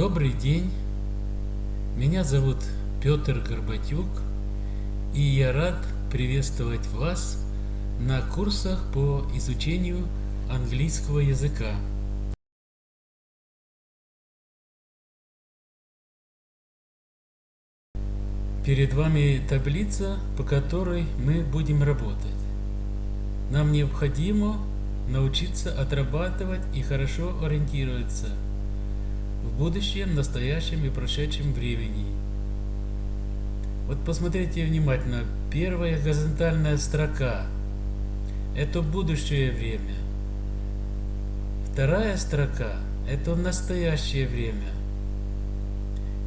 Добрый день, меня зовут Петр Горбатюк, и я рад приветствовать вас на курсах по изучению английского языка. Перед вами таблица, по которой мы будем работать. Нам необходимо научиться отрабатывать и хорошо ориентироваться в будущем, настоящем и прошедшем времени. Вот посмотрите внимательно. Первая горизонтальная строка – это будущее время. Вторая строка – это настоящее время.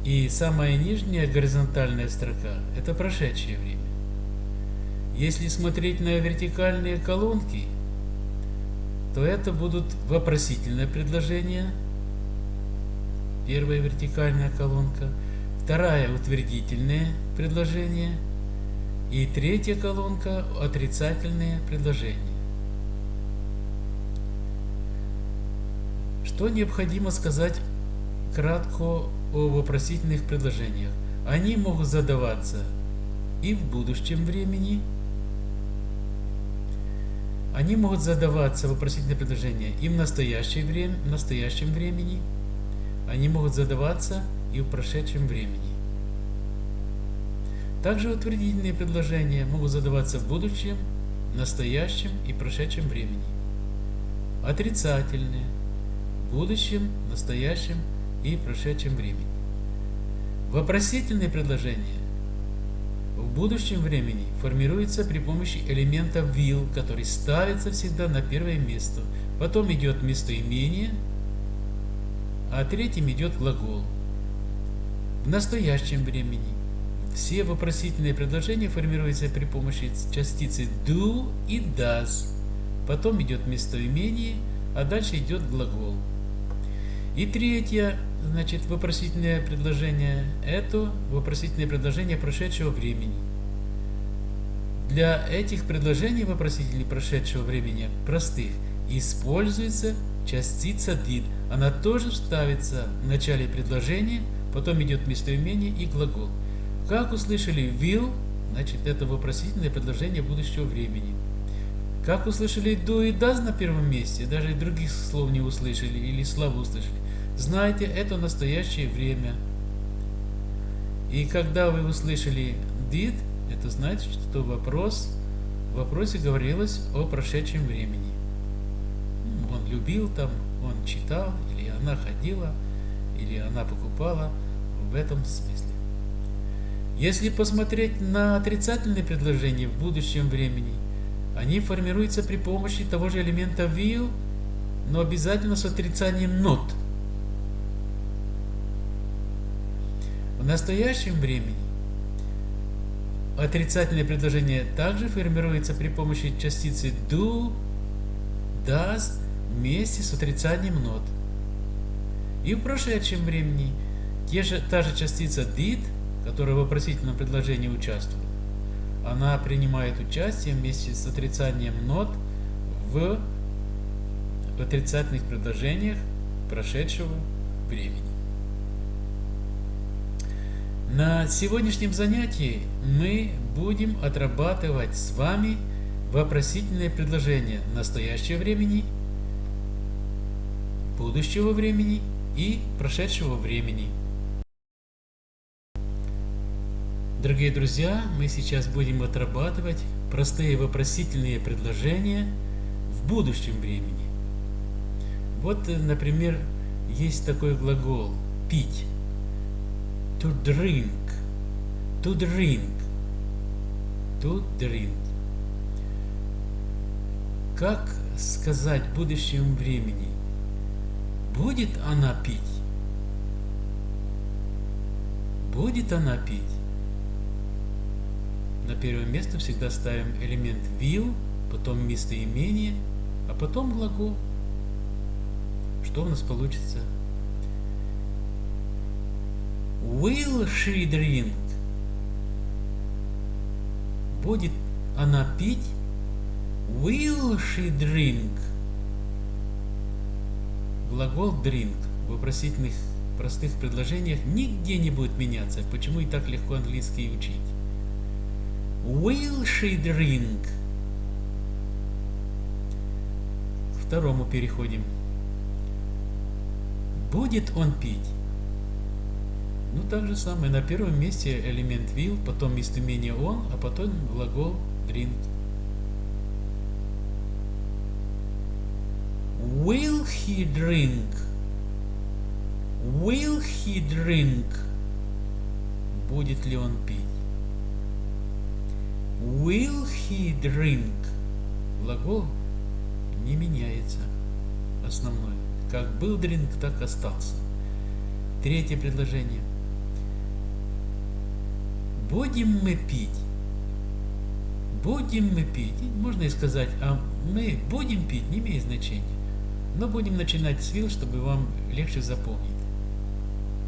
И самая нижняя горизонтальная строка – это прошедшее время. Если смотреть на вертикальные колонки, то это будут вопросительные предложения. Первая вертикальная колонка. Вторая утвердительные предложения. И третья колонка отрицательные предложения. Что необходимо сказать кратко о вопросительных предложениях? Они могут задаваться и в будущем времени, они могут задаваться вопросительные предложения и в настоящее время, в настоящем времени. Они могут задаваться и в прошедшем времени. Также утвердительные предложения могут задаваться в будущем, настоящем и прошедшем времени. Отрицательные – в будущем, настоящем и прошедшем времени. Вопросительные предложения в будущем времени формируется при помощи элемента will, который ставится всегда на первое место. Потом идет местоимение, а третьим идет глагол. В настоящем времени все вопросительные предложения формируются при помощи частицы do и does. Потом идет местоимение, а дальше идет глагол. И третье значит, вопросительное предложение – это вопросительное предложение прошедшего времени. Для этих предложений вопросителей прошедшего времени простых используется частица did. Она тоже ставится в начале предложения, потом идет местоимение и глагол. Как услышали will, значит это вопросительное предложение будущего времени. Как услышали do и does на первом месте, даже других слов не услышали или слабо услышали, Знайте, это настоящее время. И когда вы услышали did, это значит, что вопрос, в вопросе говорилось о прошедшем времени. Любил там, он читал, или она ходила, или она покупала, в этом смысле. Если посмотреть на отрицательные предложения в будущем времени, они формируются при помощи того же элемента will, но обязательно с отрицанием not – В настоящем времени отрицательное предложение также формируется при помощи частицы do, does вместе с отрицанием not. И в прошедшем времени те же, та же частица did, которая в вопросительном предложении участвует, она принимает участие вместе с отрицанием not в отрицательных предложениях прошедшего времени. На сегодняшнем занятии мы будем отрабатывать с вами вопросительные предложения настоящего времени, будущего времени и прошедшего времени. Дорогие друзья, мы сейчас будем отрабатывать простые вопросительные предложения в будущем времени. Вот, например, есть такой глагол «пить» to drink, to drink, to drink. Как сказать в будущем времени? Будет она пить? Будет она пить? На первое место всегда ставим элемент will, потом местоимение, а потом глагол. Что у нас получится? Will she drink? Будет она пить? Will she drink? Глагол drink в вопросительных простых предложениях нигде не будет меняться. Почему и так легко английский учить? Will she drink? К второму переходим. Будет он пить? Ну, так же самое. На первом месте элемент will, потом местоимение он, а потом глагол drink. Will he drink? Will he drink? Будет ли он пить? Will he drink? Глагол не меняется. Основной. Как был drink, так остался. Третье предложение. Будем мы пить. Будем мы пить. Можно и сказать, а мы будем пить, не имеет значения. Но будем начинать с will, чтобы вам легче запомнить.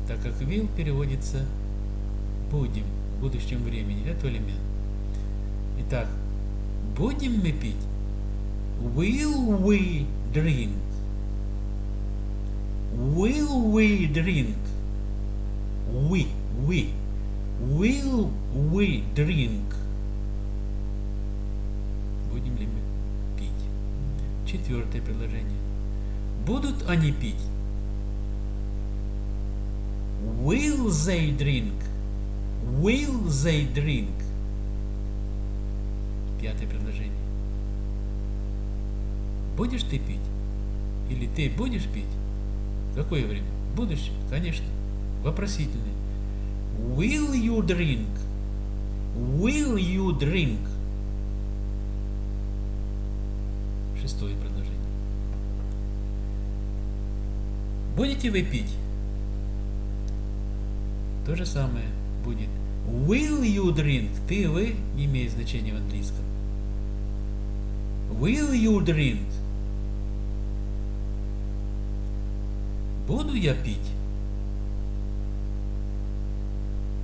Так как will переводится будем в будущем времени. Это элемент. Итак, будем мы пить? Will we drink? Will we drink? We, we. Will we drink? Будем ли мы пить? Четвертое предложение. Будут они пить? Will they drink? Will they drink? Пятое предложение. Будешь ты пить? Или ты будешь пить? Какое время? Будущее, конечно. Вопросительное. Will you drink? Will you drink? Шестое предложение. Будете вы пить? То же самое будет. Will you drink? Ты, вы не имеет значения в английском. Will you drink? Буду я пить?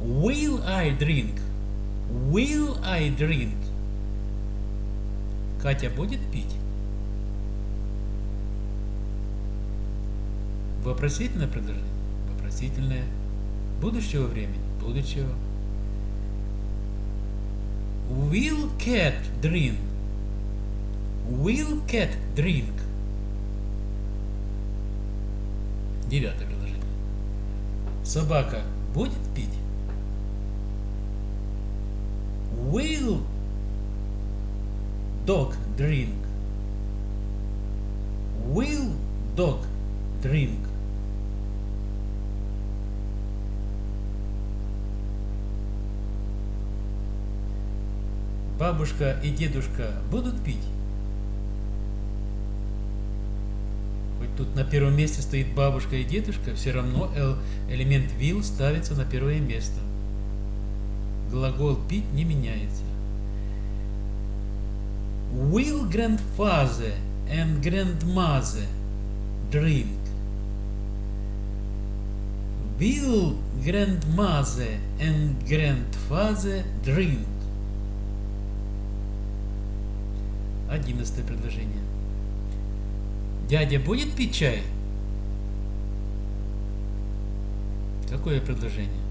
Will I drink? Will I drink? Катя будет пить? Вопросительное предложение? Вопросительное. Будущего времени? Будущего. Will cat drink? Will cat drink? Девятое предложение. Собака будет пить? Will dog drink? Will dog drink? Бабушка и дедушка будут пить? Хоть тут на первом месте стоит бабушка и дедушка, все равно элемент will ставится на первое место. Глагол пить не меняется. Will grandfather and grandmother drink? Will grandmother and grandfather drink? Одиннадцатое предложение. Дядя будет пить чай? Какое предложение?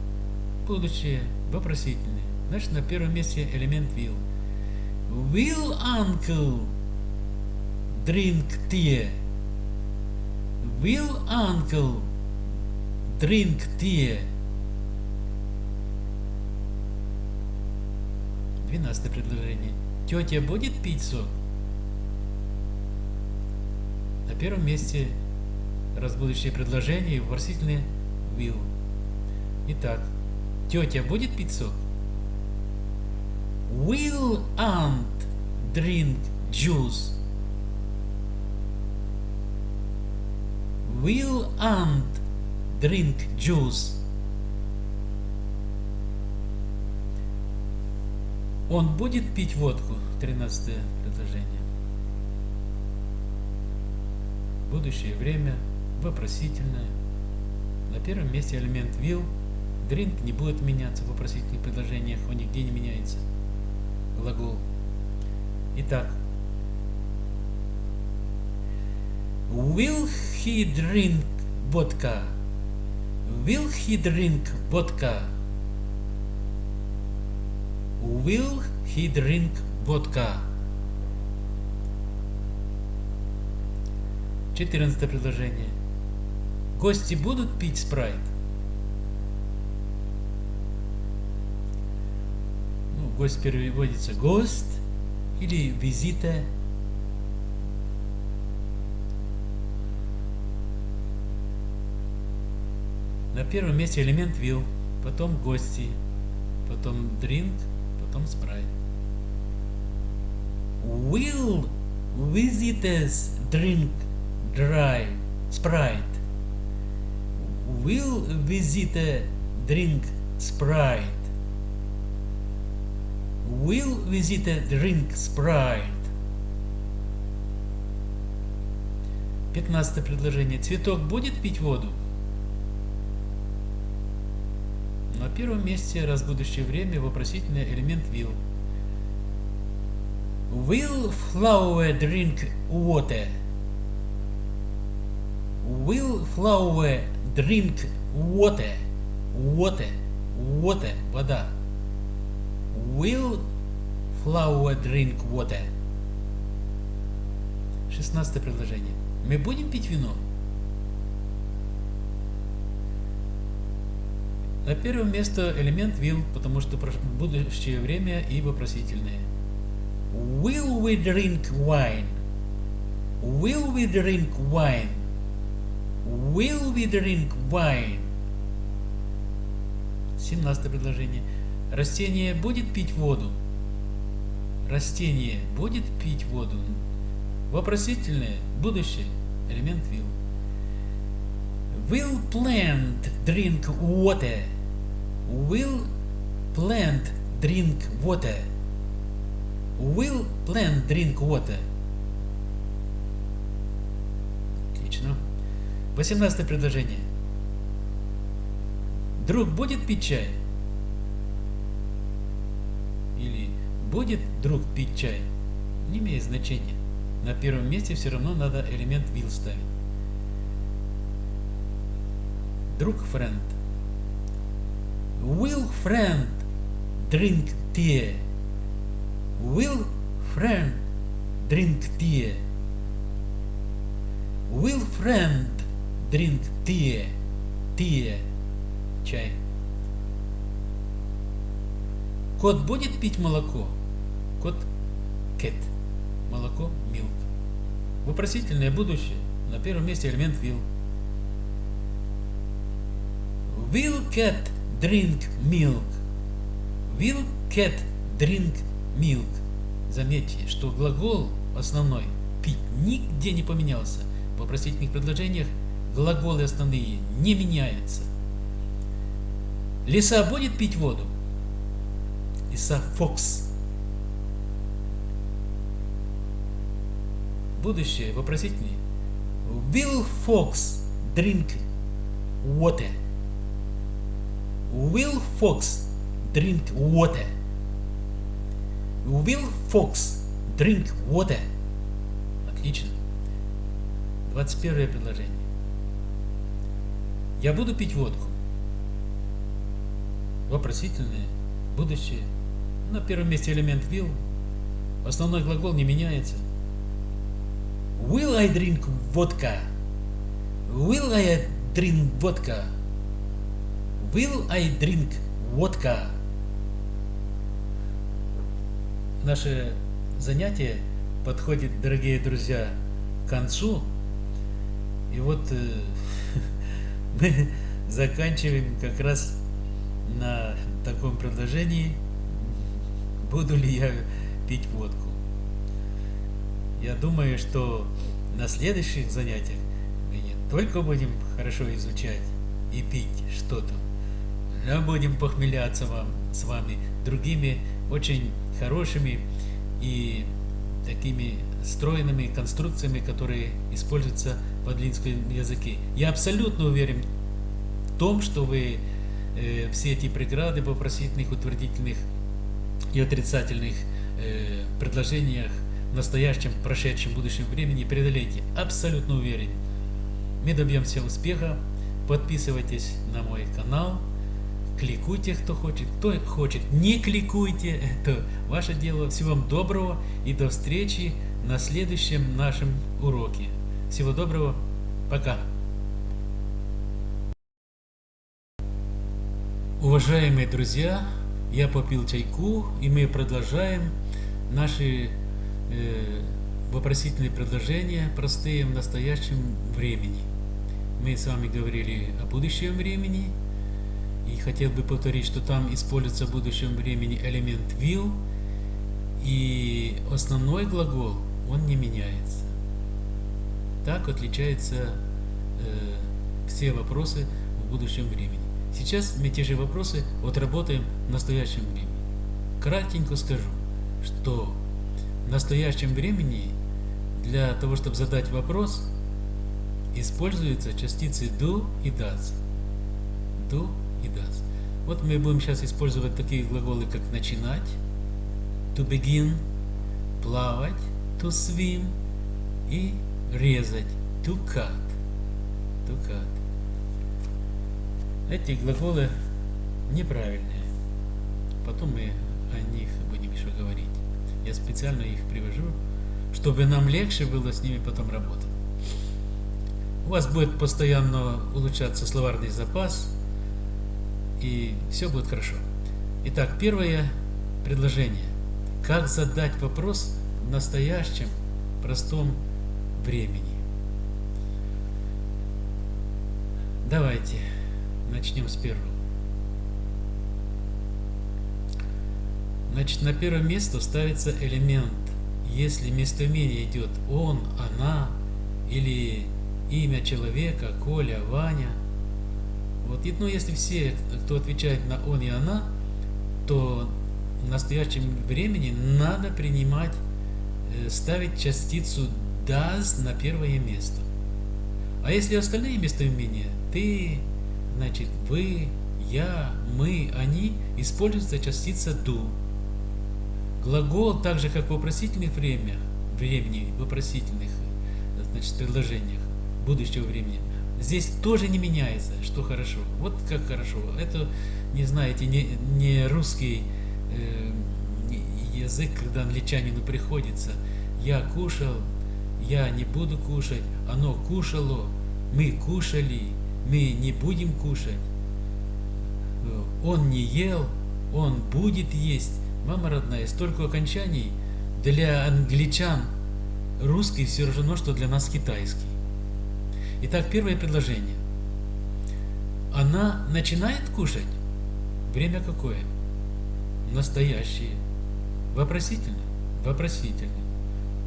Будущее, вопросительное. Значит, на первом месте элемент will. Will uncle drink tea? Will uncle drink tea? Двенадцатое предложение. Тетя будет пить сок? Первом месте раз будущее предложение и вопросительное will. Итак, тетя будет пить сок? Will aunt drink juice? Will aunt drink juice? Он будет пить водку? Тринадцатое предложение. Будущее время, вопросительное. На первом месте элемент will. Drink не будет меняться в вопросительных предложениях, он нигде не меняется. Глагол. Итак. Will he drink vodka? Will he drink vodka? Will he drink vodka? Четырнадцатое предложение. Гости будут пить спрайт? Ну, гость переводится гость или визита. На первом месте элемент will, потом гости, потом drink, потом спрайт. Will visitors drink dry Sprite? Will visitor drink Sprite? Will visitor drink Sprite? Пятнадцатое предложение. Цветок будет пить воду? На первом месте, раз будущее время, вопросительный элемент will. Will flower drink water? Will flower drink water? Water. Water. Вода. Will flower drink water? Шестнадцатое предложение. Мы будем пить вино? На первом место элемент will, потому что будущее время и вопросительное. Will we drink wine? Will we drink wine? Will we drink wine? 17 предложение. Растение будет пить воду? Растение будет пить воду? Вопросительное, будущее, элемент will. Will plant drink water? Will plant drink water? Will plant drink water? Отлично. 18 предложение. Друг будет пить чай? Или будет друг пить чай? Не имеет значения. На первом месте все равно надо элемент will ставить. Друг friend. Will friend drink tea? Will friend drink tea? Will friend drink tea? Tea. Чай. Кот будет пить молоко? Кот cat. Молоко milk. Вопросительное будущее. На первом месте элемент will. Will cat drink milk? Will cat drink milk? Заметьте, что глагол основной пить нигде не поменялся. В вопросительных предложениях глаголы основные не меняются. Лиса будет пить воду? Лиса Фокс. Будущее вопросительный. Will Fox drink water? Will Fox drink water? Will Fox drink water? Отлично. 21 предложение. Я буду пить водку. Вопросительное, будущее. На первом месте элемент will. Основной глагол не меняется. Will I drink vodka? Will I drink vodka? Will I drink vodka? Наше занятие подходит, дорогие друзья, к концу. И вот э, мы заканчиваем как раз на таком предложении, буду ли я пить водку. Я думаю, что на следующих занятиях мы не только будем хорошо изучать и пить что-то, но будем похмеляться вам, с вами другими очень хорошими и такими стройными конструкциями, которые используются в адлинском языке. Я абсолютно уверен в том, что вы э, все эти преграды в вопросительных, утвердительных и отрицательных э, предложениях в настоящем, прошедшем, будущем времени преодолеете. Абсолютно уверен. Мы добьемся успеха, Подписывайтесь на мой канал. Кликуйте, кто хочет. Кто хочет, не кликуйте. Это ваше дело. Всего вам доброго и до встречи на следующем нашем уроке. Всего доброго. Пока. Уважаемые друзья, я попил чайку, и мы продолжаем наши э, вопросительные предложения, простые в настоящем времени. Мы с вами говорили о будущем времени, и хотел бы повторить, что там используется в будущем времени элемент will, и основной глагол, он не меняется. Так отличаются э, все вопросы в будущем времени. Сейчас мы те же вопросы отработаем в настоящем времени. Кратенько скажу, что в настоящем времени для того, чтобы задать вопрос, используются частицы do и does. Do и does. Вот мы будем сейчас использовать такие глаголы, как начинать, to begin, плавать, to swim и резать. To cut. Эти глаголы неправильные. Потом мы о них будем еще говорить. Я специально их привожу, чтобы нам легче было с ними потом работать. У вас будет постоянно улучшаться словарный запас, и все будет хорошо. Итак, первое предложение. Как задать вопрос в настоящем простом времени? Давайте начнем с первого. Значит, на первое место ставится элемент. Если местоимение идет он, она или имя человека, Коля, Ваня. Вот, ну, если все, кто отвечает на он и она, то в настоящем времени надо принимать, э, ставить частицу does на первое место. А если остальные местоимения, ты, значит, вы, я, мы, они, используется частица do. Глагол, так же как в вопросительных временах, времени, вопросительных значит, предложениях будущего времени, здесь тоже не меняется, что хорошо. Вот как хорошо. Это, не знаете, не, не русский э, язык, когда англичанину приходится. Я кушал, я не буду кушать, оно кушало, мы кушали, мы не будем кушать. Он не ел, он будет есть. Мама родная, столько окончаний для англичан русский все равно, что для нас китайский. Итак, первое предложение. Она начинает кушать? Время какое? Настоящее. Вопросительно? Вопросительно.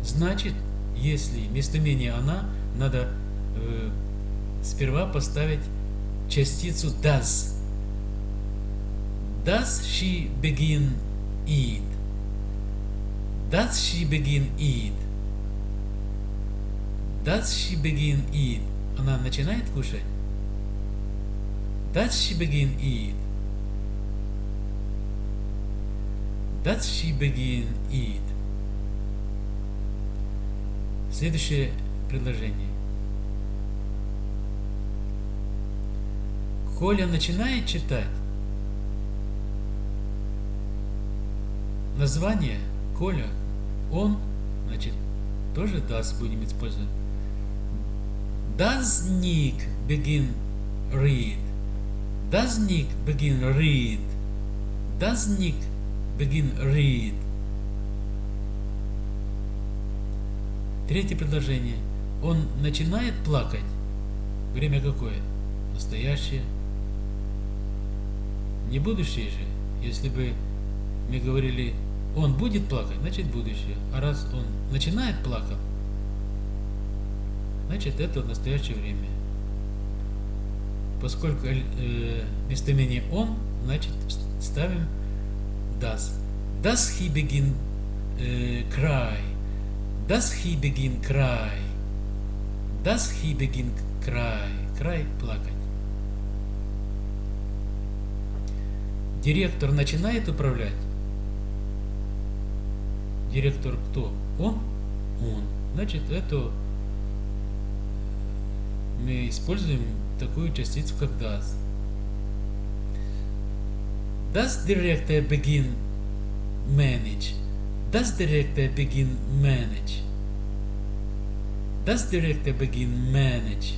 Значит, если местоимение «она», надо э, сперва поставить частицу does. Does she begin eat? Does she begin eat? Does she begin eat? Она начинает кушать? Does she begin eat? Does she begin eat? Следующее предложение. Коля начинает читать. Название Коля, он, значит, тоже does будем использовать. Does Nick begin read? Does Nick begin read? Does Nick begin read? Третье предложение. Он начинает плакать. Время какое? Настоящее. Не будущее же. Если бы мы говорили, он будет плакать, значит будущее. А раз он начинает плакать, значит это настоящее время. Поскольку э, местоимение он, значит ставим does. Does he begin э, cry? Does he begin cry? Does he begin cry? Cry – плакать. Директор начинает управлять? Директор кто? Он? Он. Значит, это мы используем такую частицу, как does. Does director begin manage? Does director begin manage? Does director begin manage?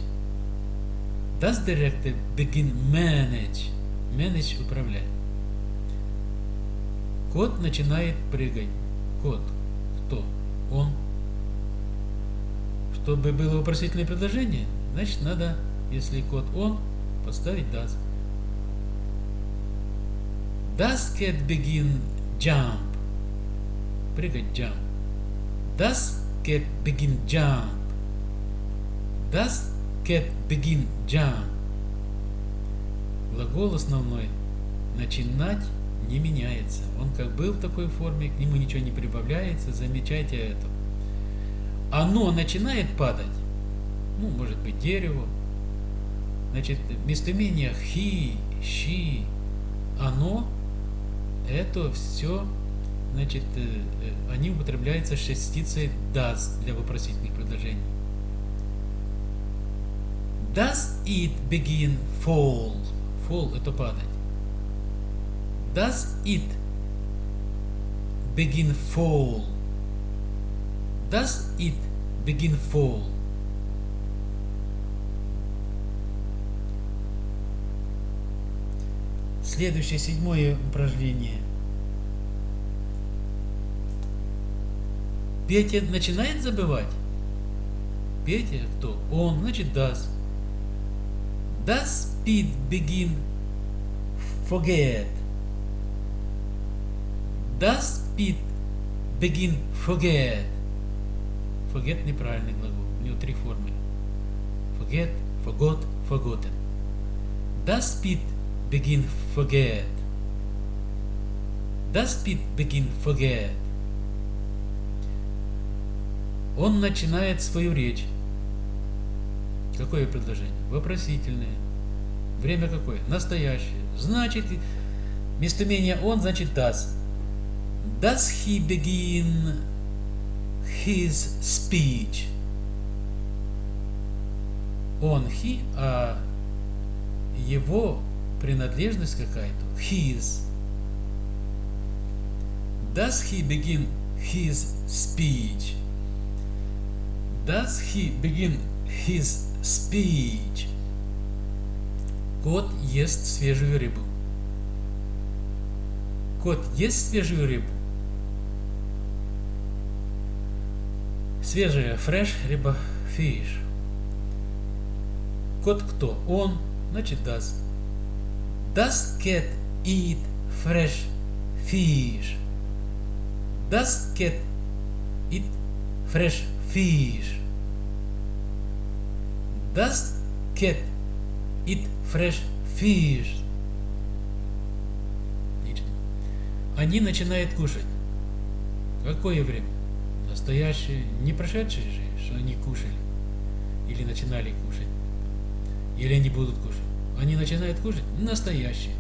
Does director begin manage? Manage управлять. Кот начинает прыгать. Кот. Кто? Он. Чтобы было вопросительное предложение, значит надо, если кот он, поставить does. Does cat begin jump? Прыгать jump. Does cat begin jump? Does cat begin jump? Глагол основной начинать не меняется. Он как был в такой форме, к нему ничего не прибавляется, замечайте это. Оно начинает падать, ну, может быть, дерево. Значит, местоимение he, she, оно, это все, значит, э, э, они употребляются с частицей does для вопросительных предложений. Does it begin fall? Fall – это падать. Does it begin fall? Does it begin fall? Следующее седьмое упражнение. Петя начинает забывать. Петя кто? Он, значит, does. Does Pete begin forget? Does Pete begin forget? Forget неправильный глагол. У него три формы. Forget, forgot, forgotten. Does Pete begin forget? Does Pete begin forget? Он начинает свою речь. Какое предложение? Вопросительное. Время какое? Настоящее. Значит, местоимение он, значит does. Does he begin his speech? Он, he, а его принадлежность какая-то. His. Does he begin his speech? Does he begin his speech? Кот ест свежую рыбу. Кот ест свежую рыбу? Свежая, fresh, рыба, fish. Кот кто? Он, значит does. Does cat eat fresh fish? Does cat eat fresh fish? Does cat eat fresh fish? Они начинают кушать. Какое время? Настоящее, не прошедшее же, что они кушали. Или начинали кушать. Или они будут кушать. Они начинают кушать настоящее.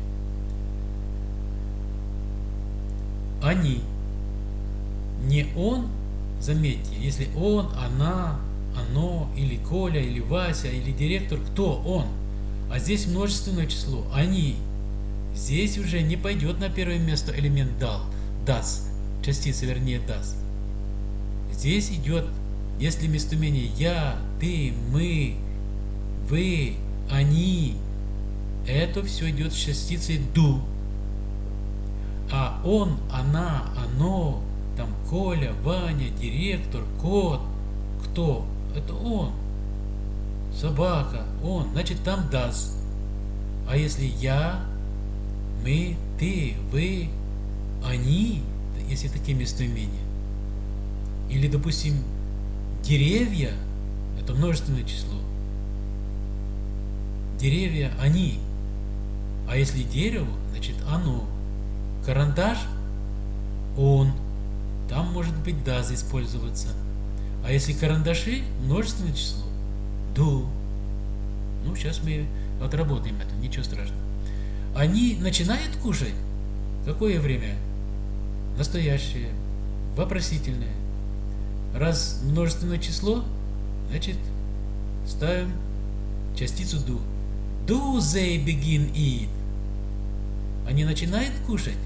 Они. Не он, заметьте, если он, она, оно, или Коля, или Вася, или директор, кто он? А здесь множественное число, они. Здесь уже не пойдет на первое место элемент дал, does, частица вернее does. Здесь идет, если местоимение я, ты, мы, вы, они, это все идет с частицей do. А он, она, оно, там Коля, Ваня, директор, кот, кто? Это он. Собака, он, значит там does. А если я, мы, ты, вы, они, если такие местоимения. Или, допустим, деревья, это множественное число. Деревья, они. А если дерево, значит оно. Карандаш, он. Там может быть does использоваться. А если карандаши, множественное число, do. Ну, сейчас мы отработаем это, ничего страшного. Они начинают кушать. Какое время? Настоящее, вопросительное. Раз множественное число, значит ставим частицу do. Do they begin eat? Они начинают кушать?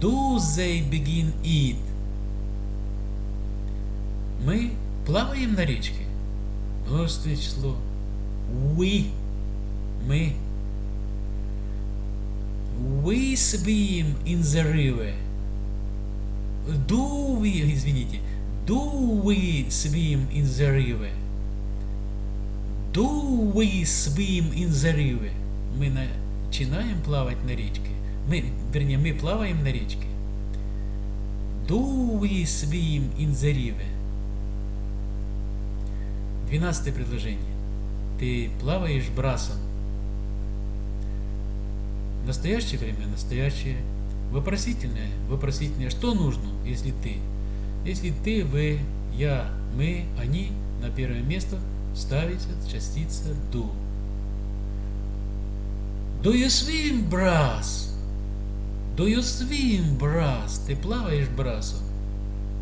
Do they begin eat? Мы плаваем на речке? Множественное число. We. Мы. We swim in the river. Do we, извините, do we swim in the river? Do we swim in the river? Мы начинаем плавать на речке. Мы, вернее, мы плаваем на речке. Do we swim in the river? Двенадцатое предложение. Ты плаваешь брасом. Настоящее время, настоящее. Вопросительное, вопросительное. Что нужно, если ты? Если ты, вы, я, мы, они, на первое место ставится частица do. Do you swim, brass? Do you swim, brass? Ты плаваешь брасом?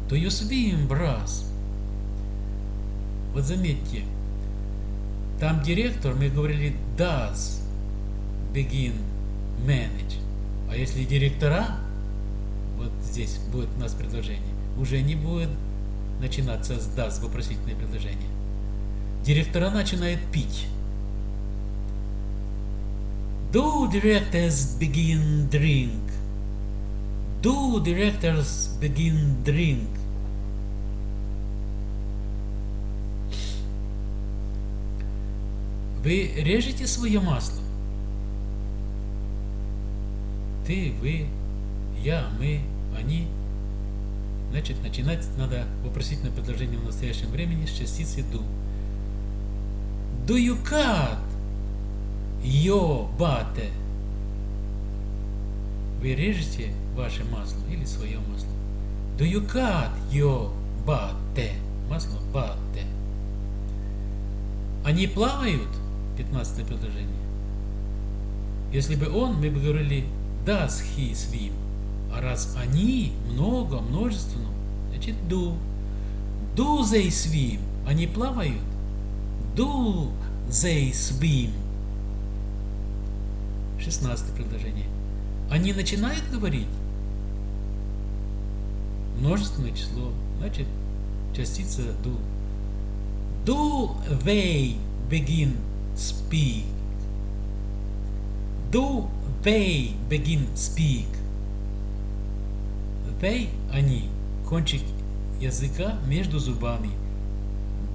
Do you swim, brass? Вот заметьте, там директор, мы говорили does begin manage. А если директора, вот здесь будет у нас предложение, уже не будет начинаться с does вопросительное предложение. Директора начинают пить. Do directors begin drink? Do directors begin drink? Вы режете свое масло? Ты, вы, я, мы, они. Значит, начинать надо вопросительное предложение в настоящем времени с частицы do. Do you cut your butter? Вы режете ваше масло или свое масло? Do you cut your butter? Масло butter. Они плавают? 15 предложение. Если бы он, мы бы говорили does he swim. А раз они много, множественно, значит do. Do they swim? Они плавают? Do they swim? 16 предложение. Они начинают говорить? Множественное число, значит частица do. Do they begin speak? Do they begin speak? They, они, кончик языка между зубами.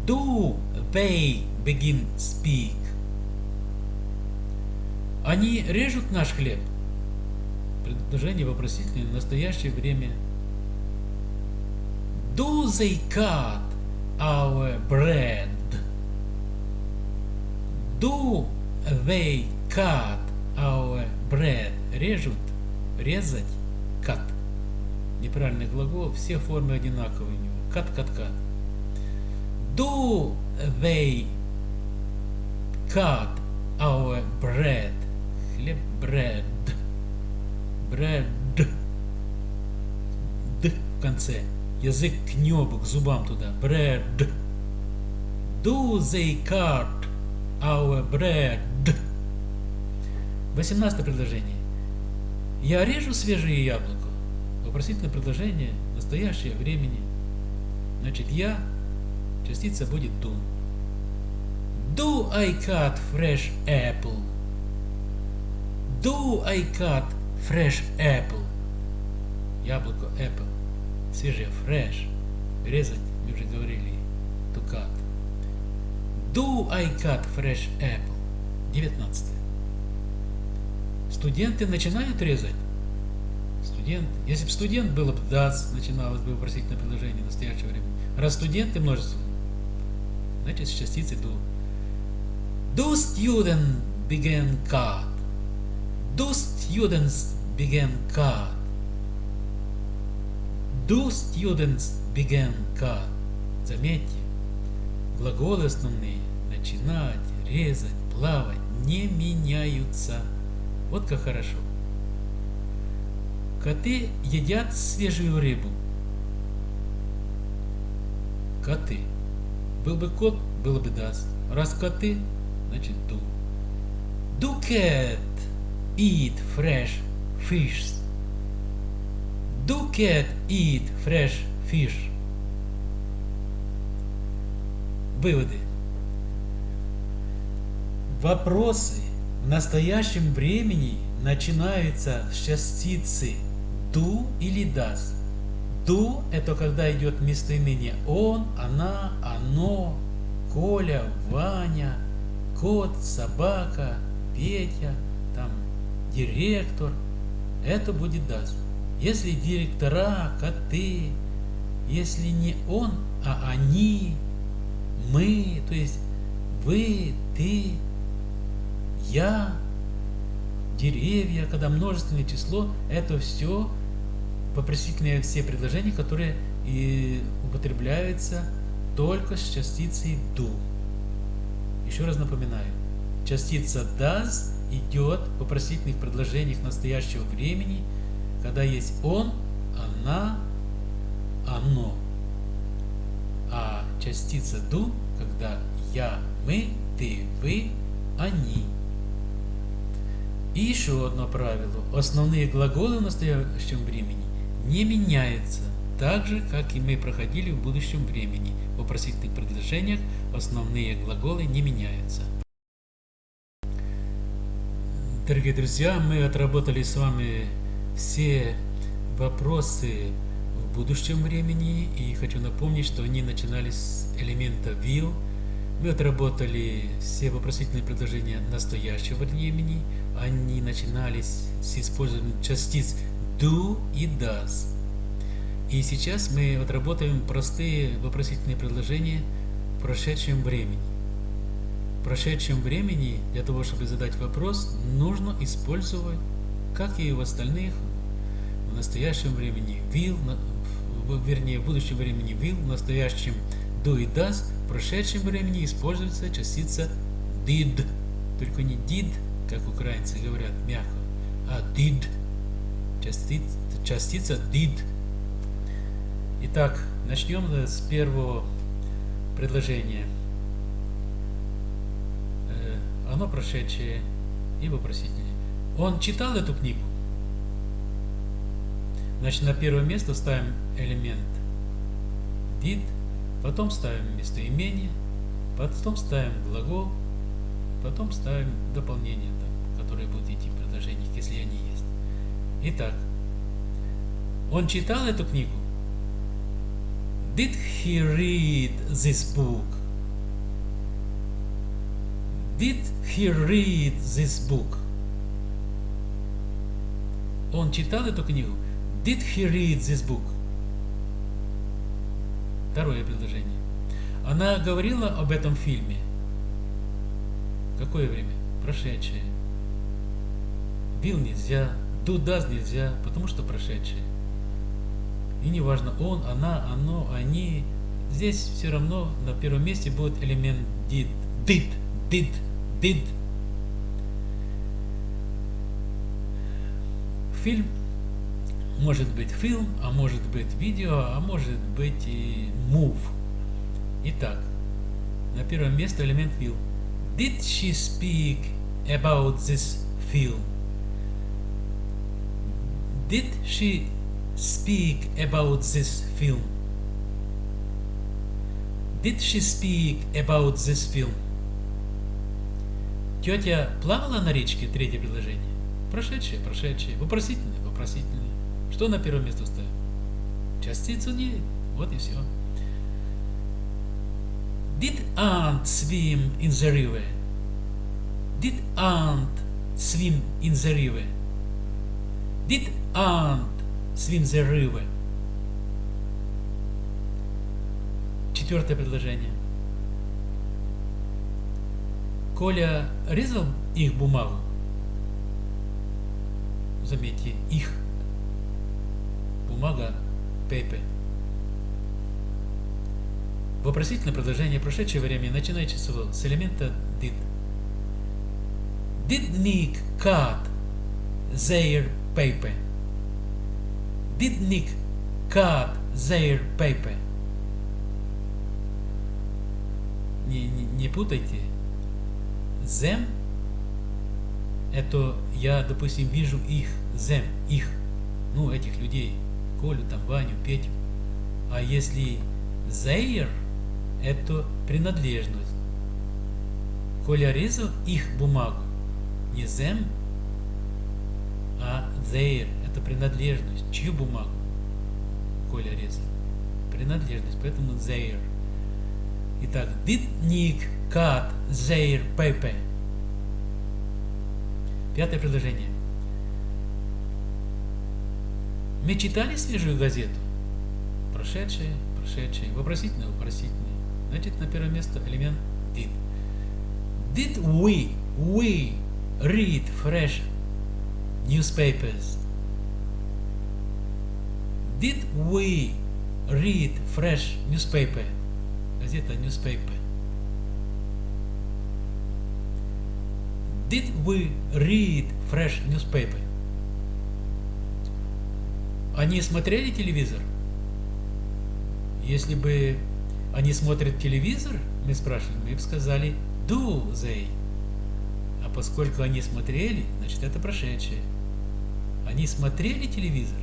Do they begin speak? Они режут наш хлеб. Предложение вопросительное в настоящее время. Do they cut our bread? Do they cut our bread? Режут, резать, cut. Неправильный глагол, все формы одинаковые у него. Cut, cut, cut. Do they cut our bread? Хлеб, bread. Bread. Д в конце. Язык к небу, к зубам туда. Bread. Do they cut our bread? 18 предложение. Я режу свежие яблоко. Вопросительное предложение, настоящее времени. Значит, я, частица будет do. Do I cut fresh apple? Do I cut fresh apple? Яблоко apple. Свежее fresh. Резать, мы уже говорили, to cut. Do I cut fresh apple? 19. Студенты начинают резать? Студент. Если бы студент было бы does, начиналось бы вопросительное предложение в настоящее время. Раз студенты множество, значит с частицей do. Do students begin cut? Do students begin cut? Do students begin cut? Заметьте, глаголы основные начинать, резать, плавать не меняются. Вот как хорошо. Коты едят свежую рыбу. Коты. Был бы кот, было бы даст. Раз коты, значит ду. Do cat eat fresh fish? Do cat eat fresh fish? Выводы. Вопросы в настоящем времени начинаются с частицы do или does. Do – это когда идет местоимение он, она, оно, Коля, Ваня, кот, собака, Петя, там, директор. Это будет does. Если директора, коты, если не он, а они, мы, то есть вы, ты, я, деревья, когда множественное число, это все вопросительные все предложения, которые и употребляются только с частицей do. Еще раз напоминаю, частица does идет в вопросительных предложениях настоящего времени, когда есть он, она, оно. А частица do, когда я, мы, ты, вы, они. И еще одно правило. Основные глаголы в настоящем времени не меняются, так же, как и мы проходили в будущем времени. В вопросительных предложениях основные глаголы не меняются. Дорогие друзья, мы отработали с вами все вопросы в будущем времени и хочу напомнить, что они начинались с элемента will, мы отработали все вопросительные предложения настоящего времени. Они начинались с использованием частиц do и does. И сейчас мы отработаем простые вопросительные предложения в прошедшем времени. В прошедшем времени для того, чтобы задать вопрос, нужно использовать, как и в остальных, в настоящем времени will, вернее в будущем времени will, в настоящем do и does, в прошедшем времени используется частица did. Только не did, как украинцы говорят мягко, а did. Частица, частица did. Итак, начнем с первого предложения. Э, оно прошедшее и вопросительное. Он читал эту книгу? Значит, на первое место ставим элемент did Потом ставим местоимение, потом ставим глагол, потом ставим дополнение, там, которые будут идти в предложениях, если они есть. Итак, он читал эту книгу? Did he read this book? Did he read this book? Он читал эту книгу? Did he read this book? Второе предложение. Она говорила об этом фильме. Какое время? Прошедшее. Бил нельзя, does нельзя, потому что прошедшее. И неважно, он, она, оно, они. Здесь все равно на первом месте будет элемент did. Did, did, did. Фильм может быть фильм, а может быть видео, а может быть и move. Итак, на первом месте элемент will. Did she speak about this film? Did she speak about this film? Did she speak about this film? Тетя плавала на речке? Третье предложение. Прошедшее, прошедшее. Вопросительное, вопросительное. Что на первое место ставим? Частицу не. Вот и все. Did ant swim in the river? Did ant swim in the river? Did ant swim the river? Четвертое предложение. Коля резал их бумагу. Заметьте, их бумага paper. Вопросительное предложение прошедшее время начинает число с элемента did. Did Nick cut their paper? Did Nick cut their paper? Не, не, не путайте. Them это я, допустим, вижу их, зем, их, ну, этих людей, Колю, там, Ваню, Петю. А если зейр, это принадлежность. Коля резал их бумагу, не зем, а зейр, это принадлежность. Чью бумагу Коля резал? Принадлежность, поэтому зейр. Итак, did Nick cut their paper? Пятое предложение. Мы читали свежую газету? Прошедшее, прошедшее, вопросительное, вопросительное. Значит, на первое место элемент did. Did we, we read fresh newspapers? Did we read fresh newspaper? Газета newspaper. Did we read fresh newspaper? Они смотрели телевизор? Если бы они смотрят телевизор, мы спрашивали, мы бы сказали do they. А поскольку они смотрели, значит это прошедшее. Они смотрели телевизор?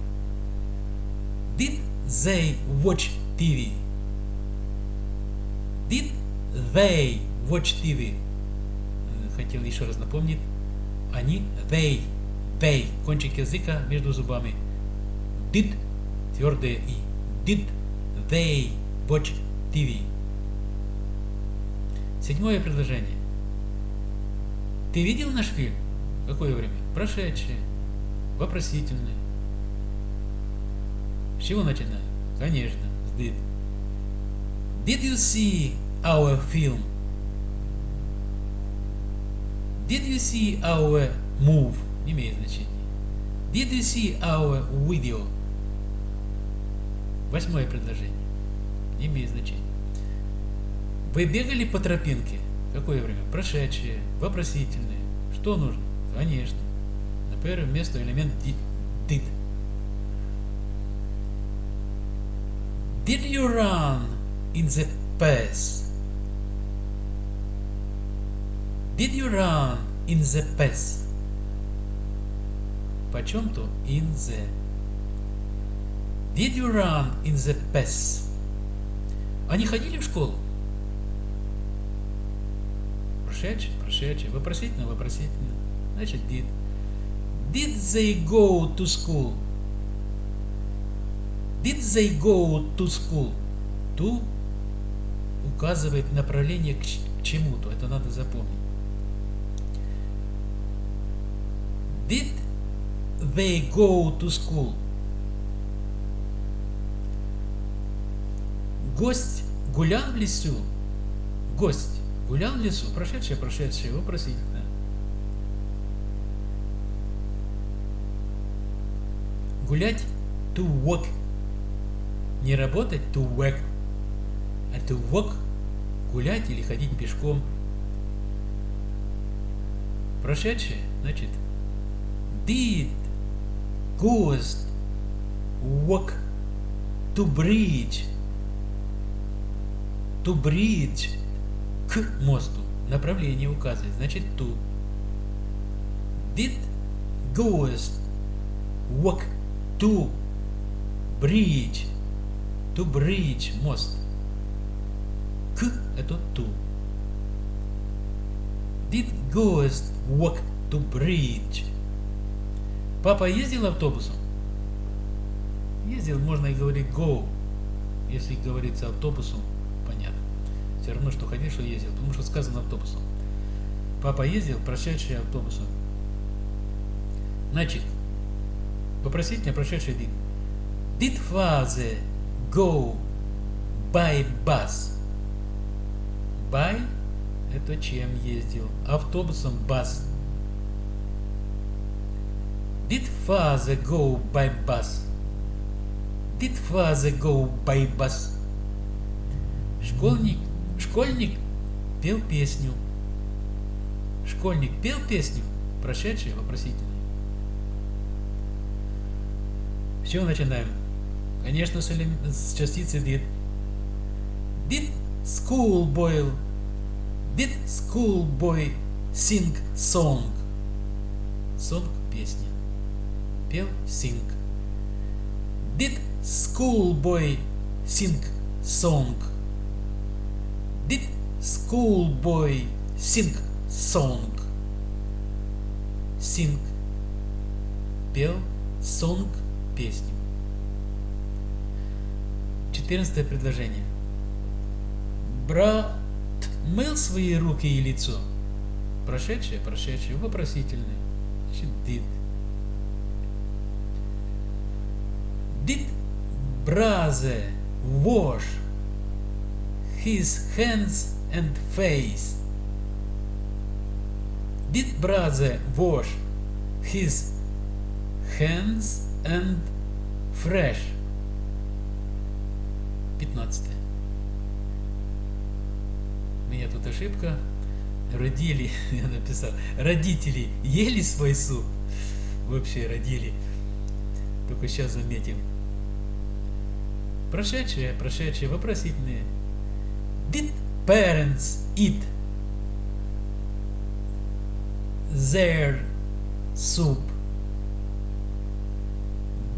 Did they watch TV? Did they watch TV? Хотел еще раз напомнить. Они, they, they, кончик языка между зубами. Did, твердое и. Did they watch TV? Седьмое предложение. Ты видел наш фильм? Какое время? Прошедшее. Вопросительное. С чего начинаем? Конечно, с did. Did you see our film? Did you see our move? Не имеет значения. Did you see our video? Восьмое предложение. Имеет значения. Вы бегали по тропинке? Какое время? Прошедшее, вопросительное. Что нужно? Конечно. На первое место элемент did. Did you run in the past? Did you run in the past? Почем-то in the. Did you run in the past? Они ходили в школу? Прошедший, прошедший, вопросительно, вопросительно. Значит, did. Did they go to school? Did they go to school? To указывает направление к чему-то. Это надо запомнить. Did they go to school? Гость гулял в лесу? Гость гулял в лесу? Прошедшее, прошедшее, вопросительно. Гулять to walk. Не работать to work. А to walk гулять или ходить пешком. Прошедшее, значит, did ghost walk to bridge to bridge к мосту направление указывает значит to did ghost walk to bridge to bridge мост к это to did ghost walk to bridge Папа ездил автобусом? Ездил, можно и говорить go. Если говорится автобусом. Все равно, что ходил, что ездил, потому что сказано автобусом. Папа ездил, прошедший автобусом. Значит, вопросительно прошедший did. Did father go by bus? By это чем ездил? Автобусом bus. Did father go by bus? Did father go by bus? Школьник, школьник пел песню. Школьник пел песню, прошедшее вопросительное. Все, начинаем. Конечно, с, элем... с частицы did. Did schoolboy, did schoolboy sing song? Song – песня. Пел sing. Did schoolboy sing song? Did schoolboy sing song? Sing. Пел song – песню. Четырнадцатое предложение. Брат мыл свои руки и лицо. Прошедшее, прошедшее, вопросительное. Did. Did brother wash his hands and face? Did brother wash his hands and fresh? 15. У меня тут ошибка. Родили, я написал, родители ели свой суп? Вообще родили. Только сейчас заметим. Прошедшие, прошедшие, вопросительные. Did parents eat their soup?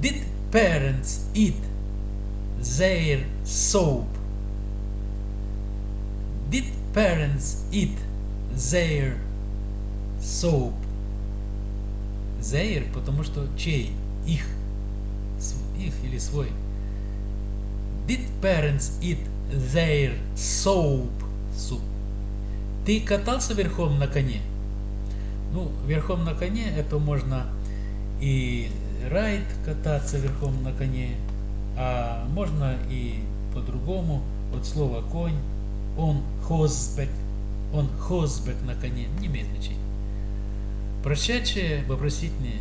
Did parents eat their soap? Did parents eat their soap? Their, потому что чей? Их. Их или свой. Did parents eat their soap? Суп. Ты катался верхом на коне? Ну, верхом на коне это можно и райд кататься верхом на коне, а можно и по-другому, от слова конь, он хозбек, он хозбек на коне, не имеет значения. Прошедшее вопросительные.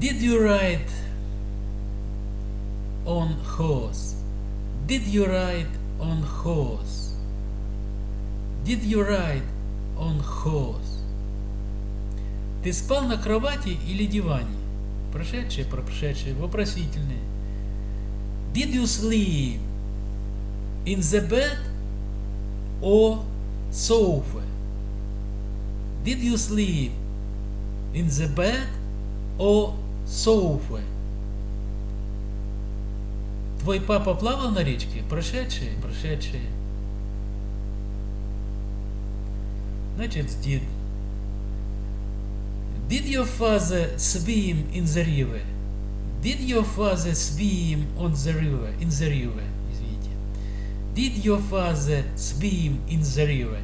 Did you ride on horse? Did you ride on horse? Did you ride on horse? Ты спал на кровати или диване? Прошедшее, прошедшее, вопросительные. Did you sleep in the bed or sofa? Did you sleep in the bed or sofa? Твой папа плавал на речке? Прошедшие, прошедшие. Значит, did. Did your father swim in the river? Did your father swim on the river? In the river, извините. Did your father swim in the river?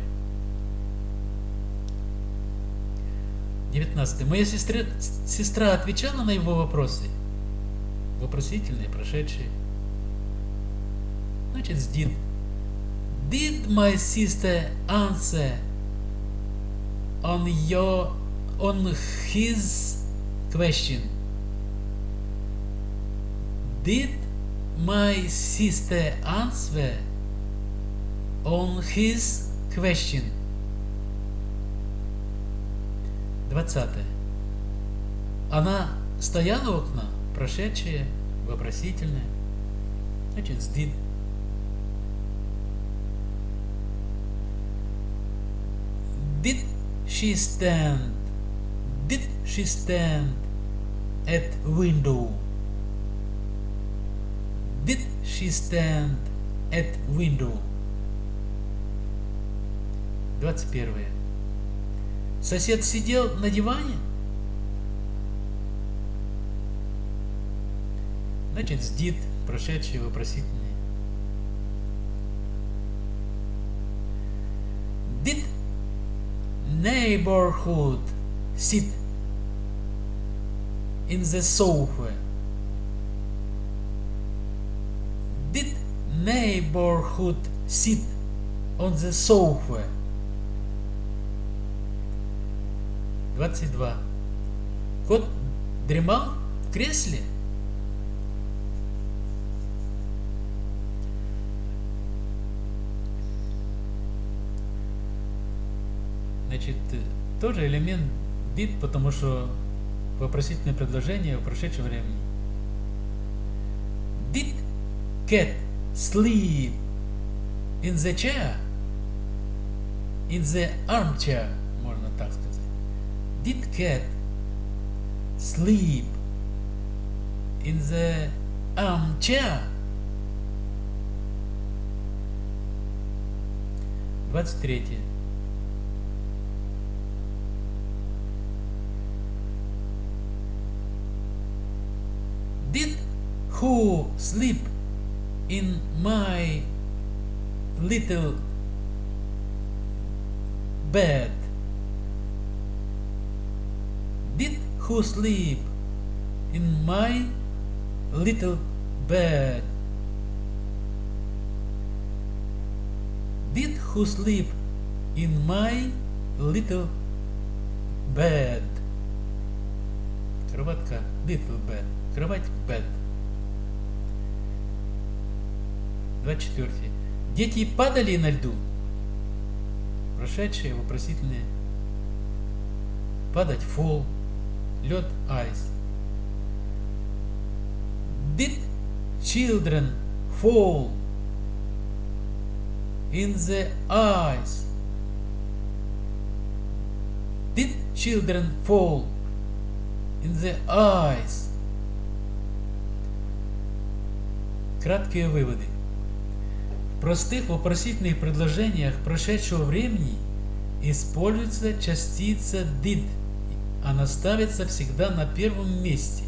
19. Моя сестра, сестра отвечала на его вопросы. Вопросительные, прошедшие. Значит, did. Did my sister answer on your on his question? Did my sister answer on his question? 20. Она стояла у окна, прошедшее, вопросительное. Значит. Did she stand? Did she stand at window? Did she stand at window? 21. Сосед сидел на диване? Значит, did, прошедшие вопросительные. Neighborhood sit in the sofa? Did neighborhood sit on the sofa? 22. Кот дремал в кресле? Значит, тоже элемент did, потому что вопросительное предложение в прошедшем времени. Did cat sleep in the chair? in the armchair, можно так сказать. Did cat sleep in the armchair? 23. who sleep in my little bed? Did who sleep in my little bed? Did who sleep in my little bed? Кроватка little bed. Кровать bed. 24. Дети падали на льду. Прошедшие вопросительные. Падать fall. Лед ice. Did children fall in the ice? Did children fall in the ice? Краткие выводы. Простых вопросительных предложениях прошедшего времени используется частица did. Она ставится всегда на первом месте.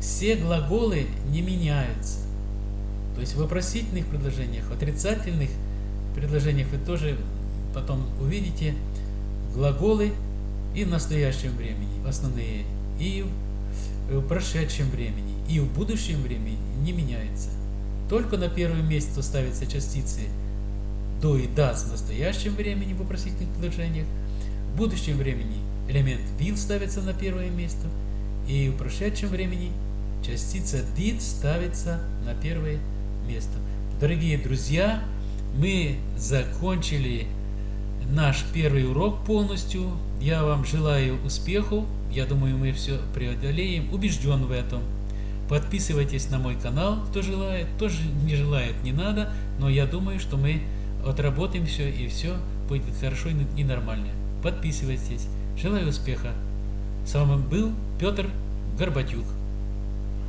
Все глаголы не меняются. То есть в вопросительных предложениях, в отрицательных предложениях вы тоже потом увидите глаголы и в настоящем времени, основные, и в прошедшем времени, и в будущем времени не меняется. Только на первое место ставятся частицы до и does в настоящем времени в вопросительных предложениях. В будущем времени элемент will ставится на первое место. И в прошедшем времени частица did ставится на первое место. Дорогие друзья, мы закончили наш первый урок полностью. Я вам желаю успехов. Я думаю, мы все преодолеем. Убежден в этом. Подписывайтесь на мой канал, кто желает. Кто же не желает, не надо. Но я думаю, что мы отработаем все и все будет хорошо и нормально. Подписывайтесь. Желаю успеха. С вами был Петр Горбатюк.